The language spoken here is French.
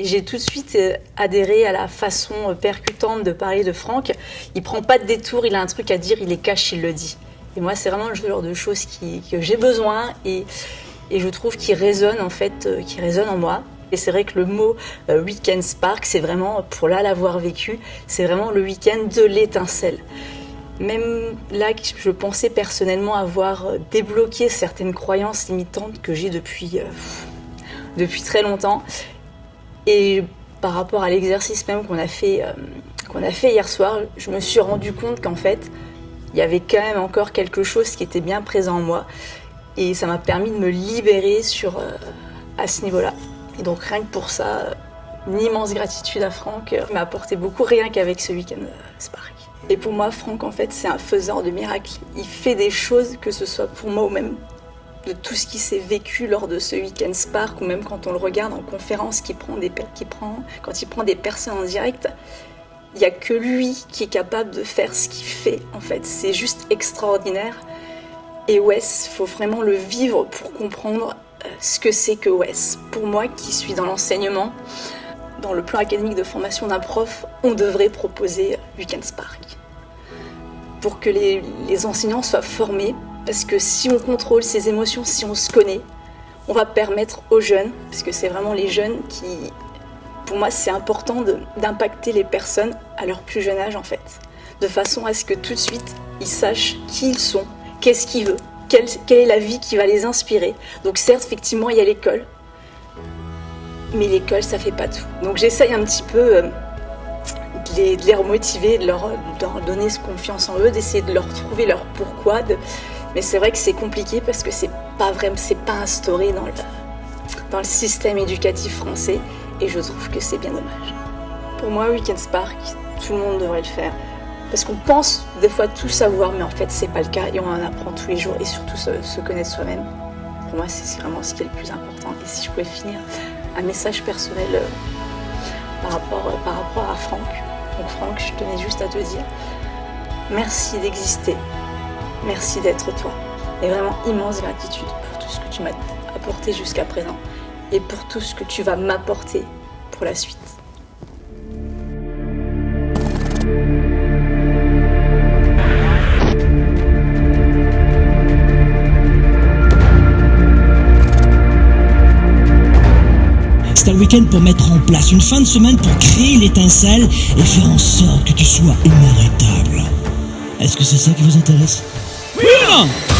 J'ai tout de suite euh, adhéré à la façon euh, percutante de parler de Franck. Il prend pas de détour, il a un truc à dire, il est cache, il le dit. Et moi, c'est vraiment le genre de choses qui, que j'ai besoin et, et je trouve qu'il résonne en fait, euh, qui résonne en moi. Et c'est vrai que le mot Weekend Spark, c'est vraiment, pour là l'avoir vécu, c'est vraiment le week-end de l'étincelle. Même là, je pensais personnellement avoir débloqué certaines croyances limitantes que j'ai depuis, depuis très longtemps. Et par rapport à l'exercice même qu'on a, fait, euh, qu'on a fait hier soir, je me suis rendu compte qu'en fait, il y avait quand même encore quelque chose qui était bien présent en moi. Et ça m'a permis de me libérer sur, euh, à ce niveau-là. Et donc rien que pour ça, une immense gratitude à Franck. M'a apporté beaucoup rien qu'avec ce week-end euh, Spark. Et pour moi, Franck, en fait, c'est un faiseur de miracles. Il fait des choses, que ce soit pour moi ou même de tout ce qui s'est vécu lors de ce week-end Spark, ou même quand on le regarde en conférence, prend des, prend, quand il prend des personnes en direct, il n'y a que lui qui est capable de faire ce qu'il fait, en fait. C'est juste extraordinaire. Et Wes, faut vraiment le vivre pour comprendre euh, ce que c'est que Wes. Pour moi, qui suis dans l'enseignement, dans le plan académique de formation d'un prof, on devrait proposer Weekend Spark. Pour que les enseignants soient formés parce que si on contrôle ses émotions, si on se connaît, on va permettre aux jeunes, parce que c'est vraiment les jeunes qui, pour moi, c'est important d'impacter les personnes à leur plus jeune âge en fait, de façon à ce que tout de suite ils sachent qui ils sont, qu'est-ce qu'ils veulent, quelle, est la vie qui va les inspirer. Donc certes, effectivement, il y a l'école, mais l'école, ça fait pas tout. Donc j'essaye un petit peu euh, de, les, de, les, remotiver, de leur, de leur donner confiance en eux, d'essayer de leur trouver leur pourquoi, de, mais c'est vrai que c'est compliqué parce que c'est pas vraiment, c'est pas instauré dans le, dans le système éducatif français et je trouve que c'est bien dommage. Pour moi, Weekend Spark, tout le monde devrait le faire. Parce qu'on pense des fois tout savoir, mais en fait, c'est pas le cas et on en apprend tous les jours et surtout se, connaître soi-même. Pour moi, c'est vraiment ce qui est le plus important. Et si je pouvais finir un message personnel euh, par, rapport, euh, par rapport à Franck. Donc, Franck, je tenais juste à te dire merci d'exister, Merci d'être toi. Et vraiment immense gratitude pour tout ce que tu m'as apporté jusqu'à présent et pour tout ce que tu vas m'apporter pour la suite. C'est un week-end pour mettre en place une fin de semaine pour créer l'étincelle et faire en sorte que tu sois inarrêtable. Est-ce que c'est ça qui vous intéresse? 对了